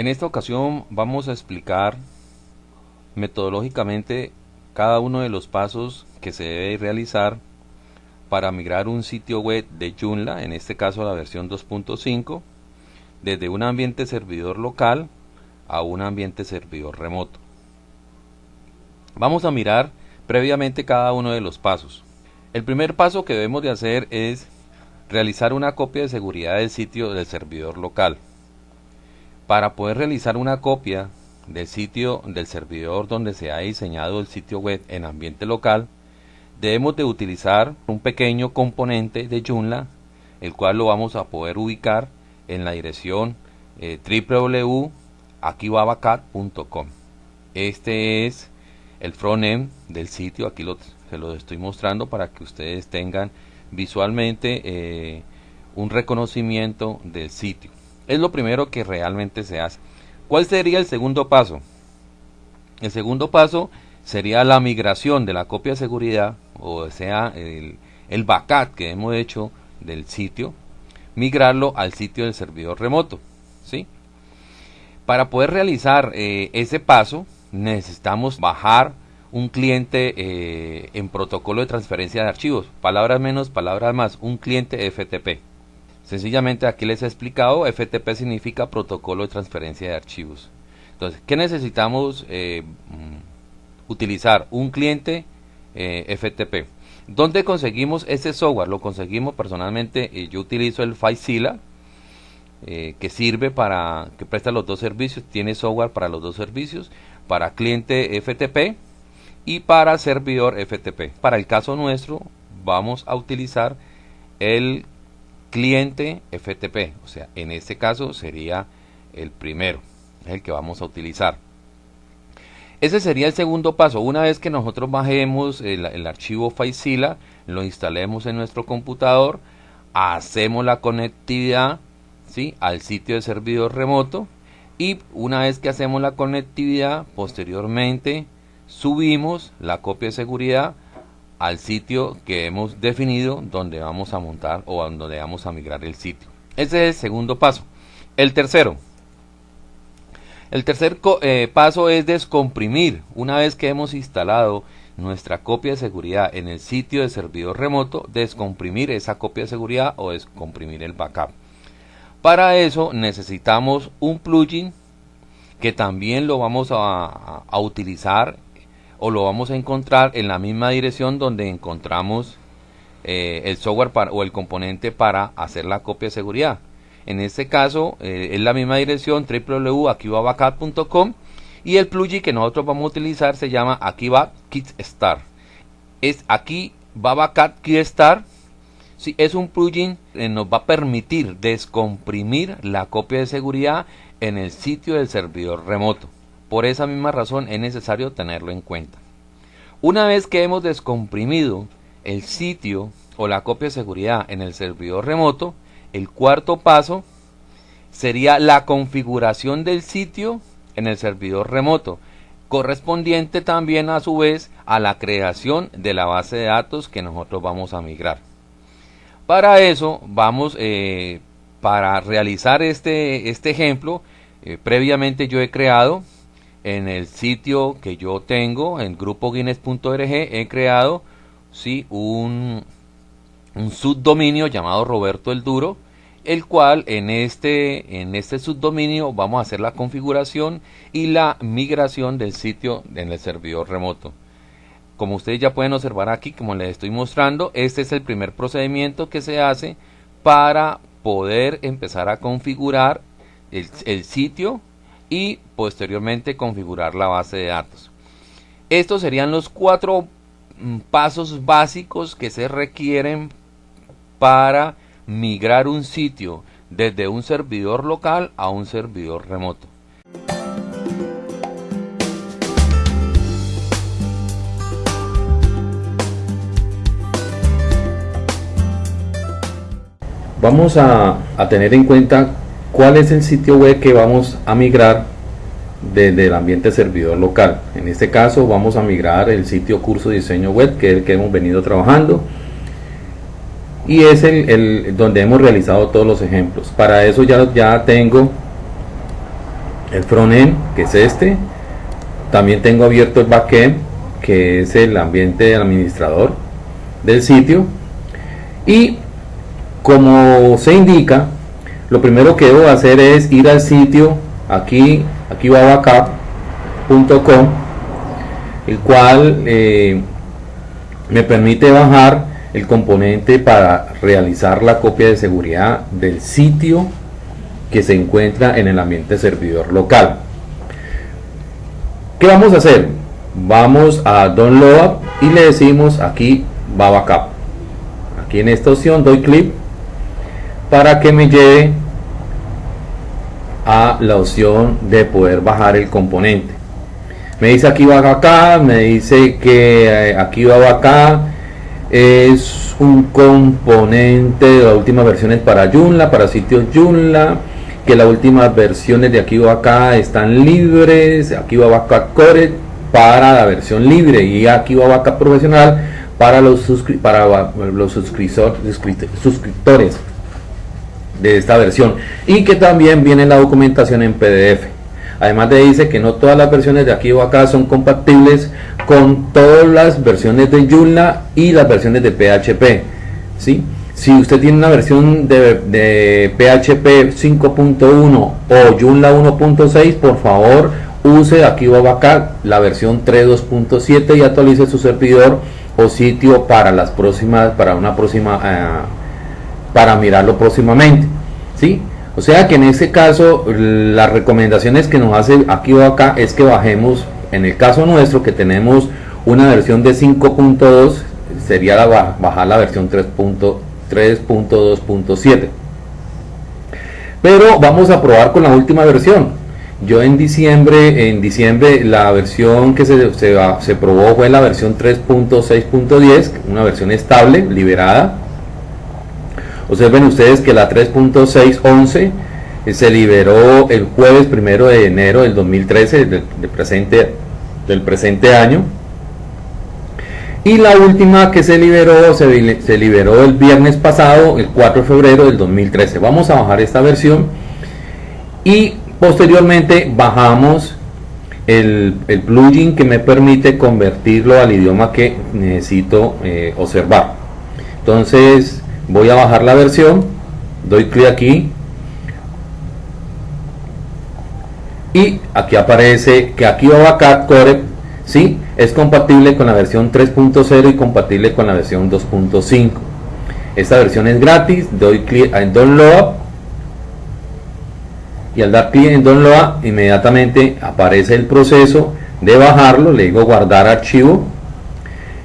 En esta ocasión vamos a explicar metodológicamente cada uno de los pasos que se debe realizar para migrar un sitio web de Joomla, en este caso la versión 2.5, desde un ambiente servidor local a un ambiente servidor remoto. Vamos a mirar previamente cada uno de los pasos. El primer paso que debemos de hacer es realizar una copia de seguridad del sitio del servidor local. Para poder realizar una copia del sitio del servidor donde se ha diseñado el sitio web en ambiente local, debemos de utilizar un pequeño componente de Joomla, el cual lo vamos a poder ubicar en la dirección eh, www.akibabacat.com. Este es el frontend del sitio, aquí se lo estoy mostrando para que ustedes tengan visualmente eh, un reconocimiento del sitio. Es lo primero que realmente se hace. ¿Cuál sería el segundo paso? El segundo paso sería la migración de la copia de seguridad, o sea, el, el backup que hemos hecho del sitio, migrarlo al sitio del servidor remoto. ¿sí? Para poder realizar eh, ese paso, necesitamos bajar un cliente eh, en protocolo de transferencia de archivos. Palabras menos, palabras más, un cliente FTP. Sencillamente aquí les he explicado, FTP significa protocolo de transferencia de archivos. Entonces, ¿qué necesitamos eh, mm, utilizar? Un cliente eh, FTP. ¿Dónde conseguimos ese software? Lo conseguimos personalmente, eh, yo utilizo el FileZilla, que sirve para, que presta los dos servicios, tiene software para los dos servicios, para cliente FTP y para servidor FTP. Para el caso nuestro, vamos a utilizar el cliente FTP, o sea, en este caso sería el primero, el que vamos a utilizar. Ese sería el segundo paso. Una vez que nosotros bajemos el, archivo FileZilla, lo instalemos en nuestro computador, hacemos la conectividad ¿sí? al sitio de servidor remoto y una vez que hacemos la conectividad, posteriormente subimos la copia de seguridad al sitio que hemos definido donde vamos a montar o donde vamos a migrar el sitio. Ese es el segundo paso. El tercero. El tercer eh, paso es descomprimir. Una vez que hemos instalado nuestra copia de seguridad en el sitio de servidor remoto, descomprimir esa copia de seguridad o descomprimir el backup. Para eso necesitamos un plugin que también lo vamos a, a utilizar o lo vamos a encontrar en la misma dirección donde encontramos eh, el software o el componente para hacer la copia de seguridad. En este caso eh, es la misma dirección www.akibabacat.com y el plugin que nosotros vamos a utilizar se llama Akiba Start. Es aquí Babacat Start. Sí, es un plugin que nos va a permitir descomprimir la copia de seguridad en el sitio del servidor remoto. Por esa misma razón es necesario tenerlo en cuenta. Una vez que hemos descomprimido el sitio o la copia de seguridad en el servidor remoto, el cuarto paso sería la configuración del sitio en el servidor remoto, correspondiente también a su vez a la creación de la base de datos que nosotros vamos a migrar. Para eso vamos, eh, para realizar este, este ejemplo, eh, previamente yo he creado en el sitio que yo tengo, en grupoguinness.org, he creado ¿sí? un, subdominio llamado Roberto el Duro, el cual en este, en este subdominio vamos a hacer la configuración y la migración del sitio en el servidor remoto. Como ustedes ya pueden observar aquí, como les estoy mostrando, este es el primer procedimiento que se hace para poder empezar a configurar el sitio y posteriormente configurar la base de datos. Estos serían los cuatro mm, pasos básicos que se requieren para migrar un sitio desde un servidor local a un servidor remoto. Vamos a, a tener en cuenta ¿Cuál es el sitio web que vamos a migrar desde el ambiente servidor local? En este caso vamos a migrar el sitio curso diseño web, que es el que hemos venido trabajando. Y es el, donde hemos realizado todos los ejemplos. Para eso ya, ya tengo el frontend que es este también tengo abierto el backend que es el ambiente administrador del sitio y como se indica lo primero que debo hacer es ir al sitio aquí aquí va backup.com el cual eh, me permite bajar el componente para realizar la copia de seguridad del sitio que se encuentra en el ambiente servidor local. ¿Qué vamos a hacer? Vamos a download y le decimos aquí va backup. Aquí en esta opción doy clic para que me lleve a la opción de poder bajar el componente. Me dice aquí va acá, me dice que eh, aquí va acá. Es un componente de las últimas versiones para Joomla, para sitios Joomla que las últimas versiones de aquí acá están libres, aquí va acá Core para la versión libre y aquí va acá profesional para los, para los suscriptores de esta versión y que también viene la documentación en PDF. Además de dice que no todas las versiones de aquí o acá son compatibles con todas las versiones de Joomla y las versiones de PHP. ¿sí? Si usted tiene una versión de, PHP 5.1 o Joomla 1.6, por favor use aquí o acá la versión 3.2.7 y actualice su servidor o sitio para las próximas, para una próxima, eh, para mirarlo próximamente. ¿sí? O sea que en este caso las recomendaciones que nos hace aquí o acá es que bajemos, en el caso nuestro que tenemos una versión de 5.2, sería la, bajar la versión 3.2.7. Pero vamos a probar con la última versión. Yo en diciembre, en diciembre la versión que se, se, se probó fue la versión 3.6.10, una versión estable, liberada Observen ustedes que la 3.611 eh, se liberó el jueves primero de enero del 2013, del, presente, del presente año. Y la última que se liberó, se, liberó el viernes pasado, el 4 de febrero del 2013. Vamos a bajar esta versión y posteriormente bajamos el, el plugin que me permite convertirlo al idioma que necesito eh, observar. Entonces voy a bajar la versión. Doy clic aquí. Y aquí aparece que aquí va Core ¿sí? es compatible con la versión 3.0 y compatible con la versión 2.5 esta versión es gratis. Doy clic en download. Y al dar clic en download inmediatamente aparece el proceso de bajarlo. Le digo guardar archivo.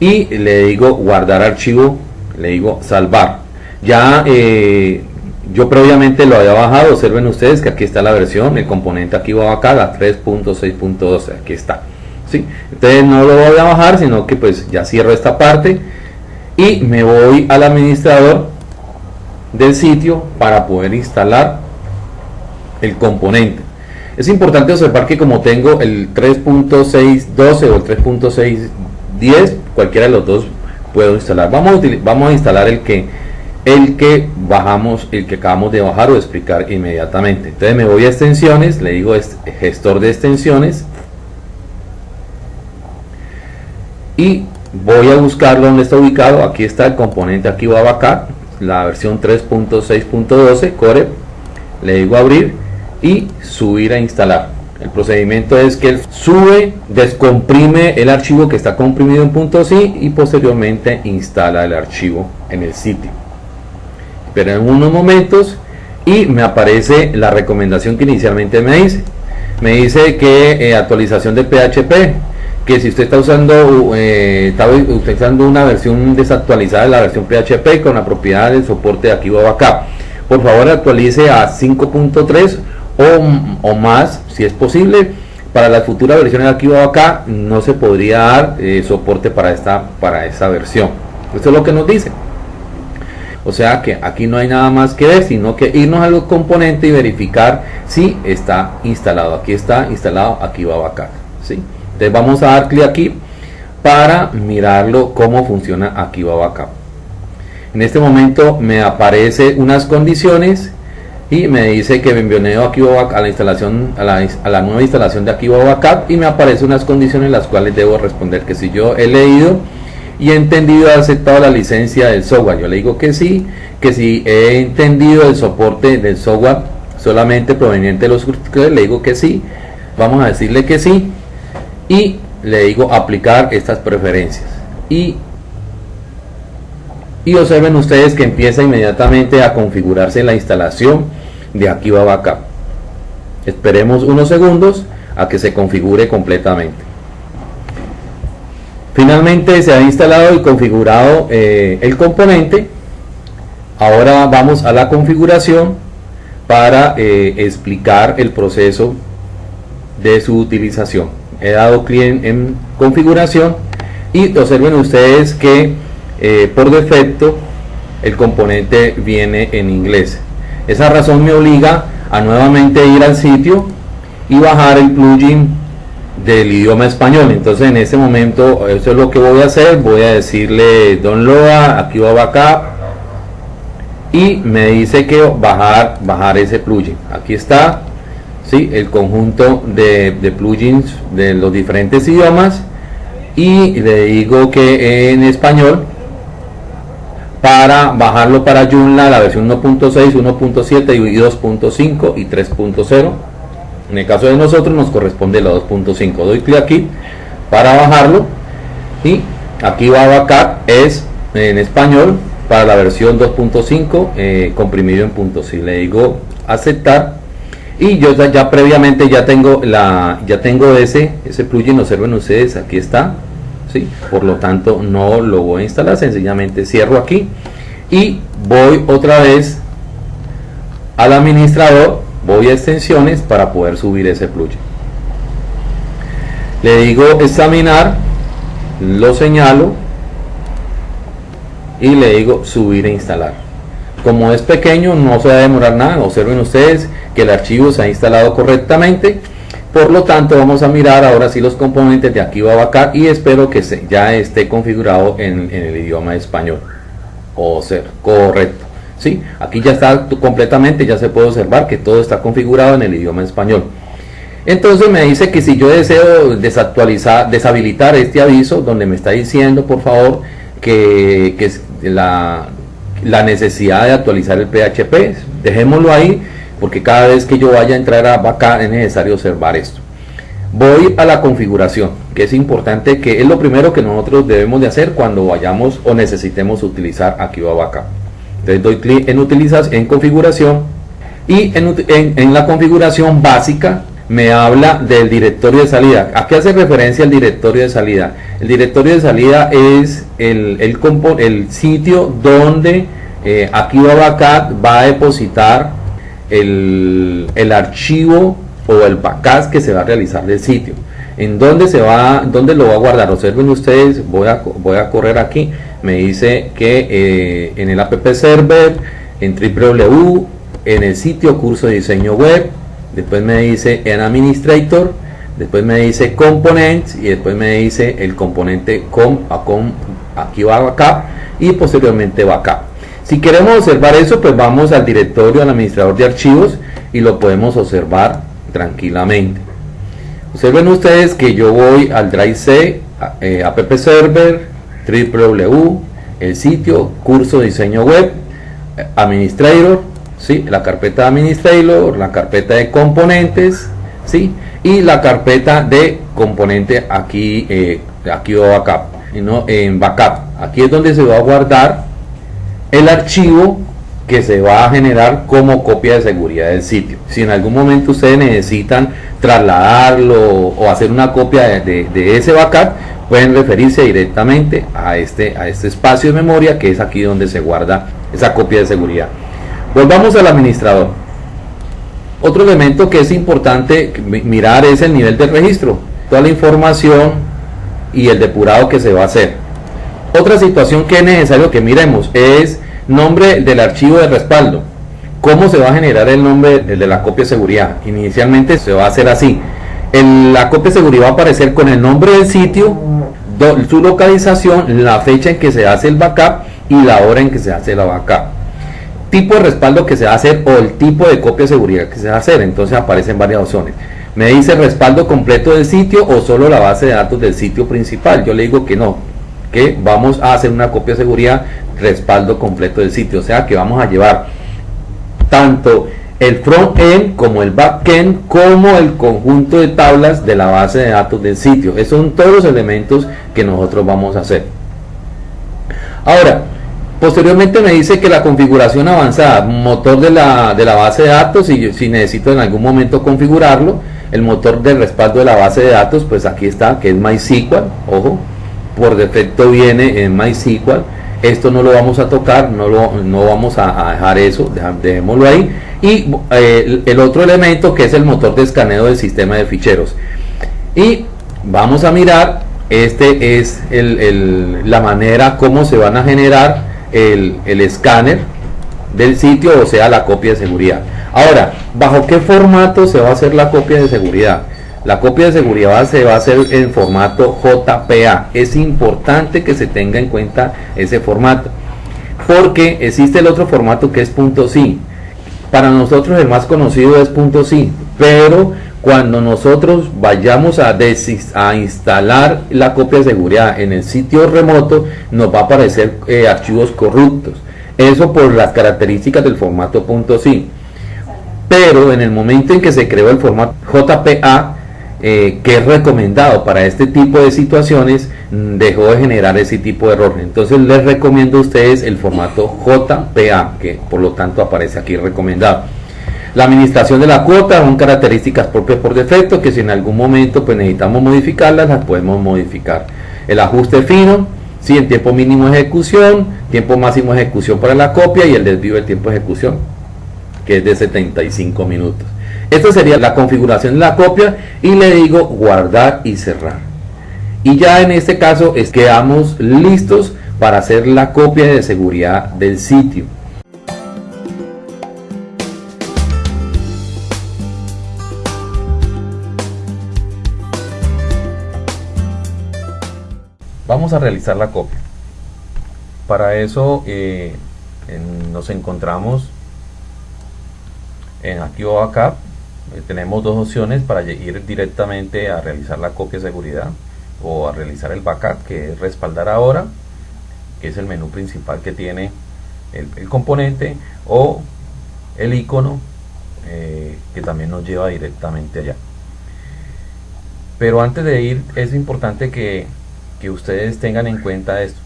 Y le digo guardar archivo. Le digo salvar ya eh, yo previamente lo había bajado, observen ustedes que aquí está la versión, el componente aquí va acá, la 3.6.12, aquí está. ¿sí? Entonces no lo voy a bajar, sino que pues ya cierro esta parte y me voy al administrador del sitio para poder instalar el componente. Es importante observar que como tengo el 3.612 o el 3.610, cualquiera de los dos puedo instalar. Vamos a, vamos a instalar el que el que bajamos, el que acabamos de bajar o explicar inmediatamente. Entonces me voy a extensiones, le digo gestor de extensiones y voy a buscar donde está ubicado. Aquí está el componente aquí va acá, la versión 3.6.12 Core. Le digo abrir y subir a instalar. El procedimiento es que él sube, descomprime el archivo que está comprimido en .si y posteriormente instala el archivo en el sitio pero en unos momentos y me aparece la recomendación que inicialmente me dice. Me dice que eh, actualización de PHP, que si usted está usando, eh, está una versión desactualizada de la versión PHP con la propiedad del soporte de aquí o acá, por favor actualice a 5.3 o, o, más si es posible. Para las futuras versiones de aquí o acá no se podría dar eh, soporte para esta, para esta versión. Esto es lo que nos dice. O sea que aquí no hay nada más que ver, sino que irnos al componente y verificar si está instalado. Aquí está instalado, aquí va acá. ¿sí? Entonces vamos a dar clic aquí para mirarlo cómo funciona aquí va acá. En este momento me aparece unas condiciones y me dice que me envió aquí a la instalación a la, a nueva instalación de Akiva Backup y me aparecen unas condiciones las cuales debo responder que si yo he leído y he entendido he aceptado la licencia del software yo le digo que sí que si he entendido el soporte del software solamente proveniente de los suscriptores le digo que sí vamos a decirle que sí y le digo aplicar estas preferencias y y observen ustedes que empieza inmediatamente a configurarse la instalación de Akiva Backup. Esperemos unos segundos a que se configure completamente. Finalmente se ha instalado y configurado eh, el componente. Ahora vamos a la configuración para eh, explicar el proceso de su utilización. He dado clic en configuración y observen ustedes que eh, por defecto el componente viene en inglés. Esa razón me obliga a nuevamente ir al sitio y bajar el plugin del idioma español. Entonces en este momento eso es lo que voy a hacer. Voy a decirle download, aquí va backup y me dice que bajar, bajar ese plugin. Aquí está ¿sí? el conjunto de, de plugins de los diferentes idiomas y le digo que en español para bajarlo para Joomla la versión 1.6, 1.7 y 2.5 y 3.0 en el caso de nosotros nos corresponde la 2.5 doy clic aquí para bajarlo. Y aquí va a backup es en español para la versión 2.5 eh, comprimido en puntos si le digo aceptar y yo ya, previamente ya tengo la ya tengo ese ese plugin observen ustedes aquí está por lo tanto no lo voy a instalar sencillamente cierro aquí y voy otra vez al administrador voy a extensiones para poder subir ese plugin le digo examinar lo señalo y le digo subir e instalar como es pequeño no se va a demorar nada observen ustedes que el archivo se ha instalado correctamente por lo tanto, vamos a mirar ahora sí los componentes de aquí va acá y espero que ya esté configurado en, el idioma español. O ser correcto. ¿Sí? Aquí ya está completamente, ya se puede observar que todo está configurado en el idioma español. Entonces me dice que si yo deseo desactualizar, deshabilitar este aviso, donde me está diciendo por favor que, la, necesidad de actualizar el PHP, dejémoslo ahí porque cada vez que yo vaya a entrar a Backup es necesario observar esto. Voy a la configuración, que es importante, que es lo primero que nosotros debemos de hacer cuando vayamos o necesitemos utilizar Akiva Backup. Entonces doy clic en utilizar en configuración y en, la configuración básica me habla del directorio de salida. ¿A qué hace referencia el directorio de salida? El directorio de salida es el, el, sitio donde eh, Backup va a depositar el, archivo o el backup que se va a realizar del sitio. ¿En dónde se va, dónde lo va a guardar? Observen ustedes, voy a, voy a correr aquí. Me dice que eh, en el app server, en www, en el sitio curso de diseño web, después me dice en administrator, después me dice components y después me dice el componente com, com aquí va backup y posteriormente backup. Si queremos observar eso, pues vamos al directorio, al administrador de archivos y lo podemos observar tranquilamente. Observen ustedes que yo voy al Drive C, eh, app server, www, el sitio, curso diseño web, administrator, ¿sí? la carpeta de administrator, la carpeta de componentes, ¿sí? y la carpeta de componente aquí, eh, aquí o backup, ¿no? en backup. Aquí es donde se va a guardar el archivo que se va a generar como copia de seguridad del sitio. Si en algún momento ustedes necesitan trasladarlo o hacer una copia de, ese backup, pueden referirse directamente a este, a este espacio de memoria que es aquí donde se guarda esa copia de seguridad. Volvamos al administrador. Otro elemento que es importante mirar es el nivel de registro, toda la información y el depurado que se va a hacer. Otra situación que es necesario que miremos es nombre del archivo de respaldo. ¿Cómo se va a generar el nombre de la copia de seguridad? Inicialmente se va a hacer así. La copia de seguridad va a aparecer con el nombre del sitio, su localización, la fecha en que se hace el backup y la hora en que se hace la backup. tipo de respaldo que se va a hacer o el tipo de copia de seguridad que se va a hacer. Entonces aparecen varias opciones. Me dice respaldo completo del sitio o solo la base de datos del sitio principal. Yo le digo que no, que vamos a hacer una copia de seguridad respaldo completo del sitio. O sea que vamos a llevar tanto el front-end como el back-end como el conjunto de tablas de la base de datos del sitio. Esos son todos los elementos que nosotros vamos a hacer. Ahora, posteriormente me dice que la configuración avanzada, motor de la, de la base de datos, y si necesito en algún momento configurarlo, el motor de respaldo de la base de datos, pues aquí está, que es MySQL, ojo, por defecto viene en MySQL, esto no lo vamos a tocar, no, lo, no vamos a, dejar eso, dejémoslo ahí. Y eh, el, otro elemento que es el motor de escaneo del sistema de ficheros. Y vamos a mirar, este es la manera como se van a generar el, el escáner del sitio, o sea, la copia de seguridad. Ahora, ¿bajo qué formato se va a hacer la copia de seguridad? La copia de seguridad se va a hacer en formato JPA. Es importante que se tenga en cuenta ese formato. Porque existe el otro formato que es .si. Para nosotros el más conocido es .si. Pero cuando nosotros vayamos a, a, instalar la copia de seguridad en el sitio remoto, nos va a aparecer eh, archivos corruptos. Eso por las características del formato .si. Pero en el momento en que se creó el formato JPA, eh, que es recomendado para este tipo de situaciones mm, dejó de generar ese tipo de error entonces les recomiendo a ustedes el formato JPA que por lo tanto aparece aquí recomendado. La administración de la cuota son características propias por defecto que si en algún momento pues necesitamos modificarlas las podemos modificar. El ajuste fino si en tiempo mínimo de ejecución tiempo máximo de ejecución para la copia y el desvío del tiempo de ejecución que es de 75 minutos esta sería la configuración de la copia y le digo guardar y cerrar. Y ya en este caso es quedamos listos para hacer la copia de seguridad del sitio. Vamos a realizar la copia. Para eso eh, nos encontramos en aquí o acá eh, tenemos dos opciones para ir directamente a realizar la copia de seguridad o a realizar el backup que es respaldar ahora que es el menú principal que tiene el, componente o el icono eh, que también nos lleva directamente allá. Pero antes de ir es importante que, ustedes tengan en cuenta esto.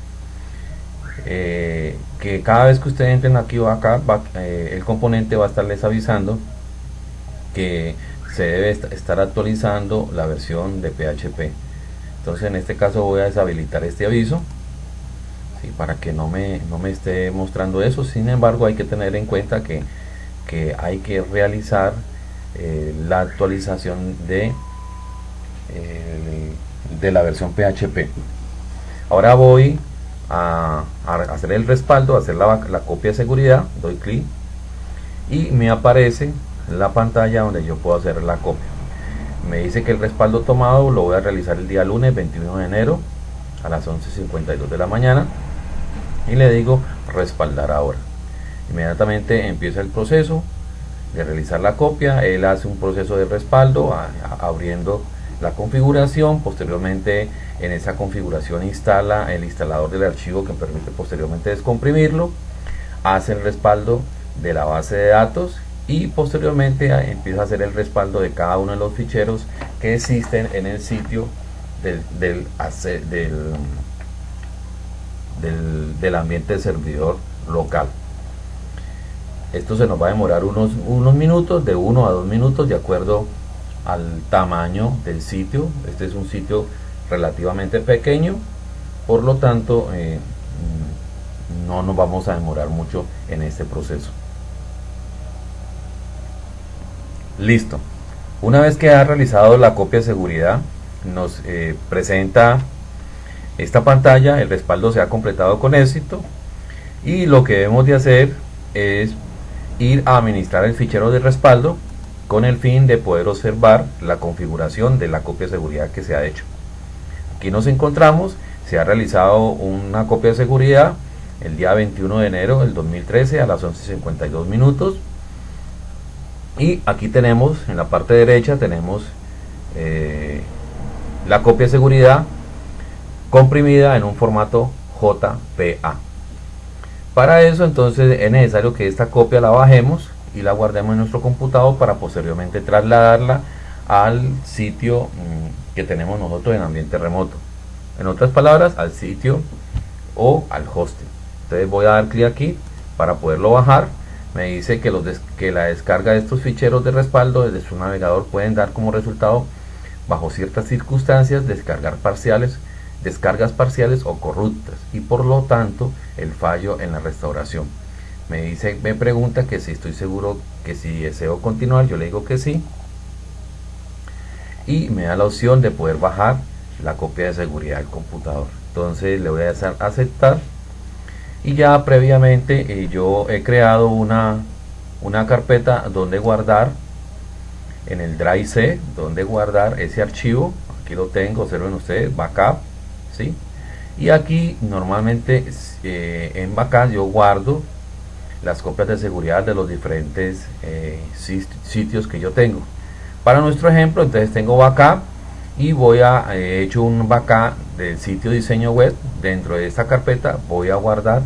Eh, que cada vez que ustedes entren aquí o acá el componente va a estarles avisando que se debe estar actualizando la versión de PHP entonces en este caso voy a deshabilitar este aviso para que no me, no me esté mostrando eso. Sin embargo hay que tener en cuenta que, que hay que realizar eh, la actualización de, eh, de la versión PHP ahora voy a, hacer el respaldo, hacer la, la copia de seguridad doy clic y me aparece la pantalla donde yo puedo hacer la copia. Me dice que el respaldo tomado lo voy a realizar el día lunes 21 de enero a las 11.52 de la mañana y le digo respaldar ahora. Inmediatamente empieza el proceso de realizar la copia él hace un proceso de respaldo abriendo la configuración posteriormente en esa configuración instala el instalador del archivo que permite posteriormente descomprimirlo hace el respaldo de la base de datos y posteriormente empieza a hacer el respaldo de cada uno de los ficheros que existen en el sitio del, del, del, ambiente de servidor local. Esto se nos va a demorar unos, unos minutos, de uno a dos minutos, de acuerdo al tamaño del sitio. Este es un sitio relativamente pequeño, por lo tanto eh, no nos vamos a demorar mucho en este proceso. Listo. Una vez que ha realizado la copia de seguridad, nos eh, presenta esta pantalla, el respaldo se ha completado con éxito y lo que debemos de hacer es ir a administrar el fichero de respaldo con el fin de poder observar la configuración de la copia de seguridad que se ha hecho. Aquí nos encontramos, se ha realizado una copia de seguridad el día 21 de enero del 2013 a las 11.52 minutos. Y aquí tenemos, en la parte derecha tenemos eh, la copia de seguridad comprimida en un formato JPA. Para eso entonces es necesario que esta copia la bajemos y la guardemos en nuestro computador para posteriormente trasladarla al sitio mm, que tenemos nosotros en ambiente remoto. En otras palabras, al sitio o al hosting. Entonces voy a dar clic aquí para poderlo bajar. Me dice que, los que la descarga de estos ficheros de respaldo desde su navegador pueden dar como resultado, bajo ciertas circunstancias, descargar parciales, descargas parciales o corruptas y por lo tanto el fallo en la restauración. Me dice, me pregunta que si estoy seguro que si deseo continuar, yo le digo que sí. Y me da la opción de poder bajar la copia de seguridad del computador. Entonces le voy a hacer aceptar. Y ya previamente eh, yo he creado una, una carpeta donde guardar en el Drive C, donde guardar ese archivo. Aquí lo tengo, observen ustedes, backup. ¿sí? Y aquí normalmente eh, en backup yo guardo las copias de seguridad de los diferentes eh, sitios que yo tengo. Para nuestro ejemplo, entonces tengo backup y voy a he hecho un backup del sitio diseño web. Dentro de esta carpeta voy a guardar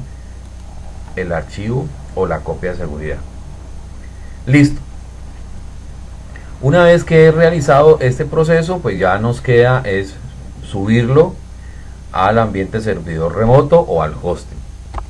el archivo o la copia de seguridad. Listo. Una vez que he realizado este proceso, pues ya nos queda es subirlo al ambiente servidor remoto o al hosting.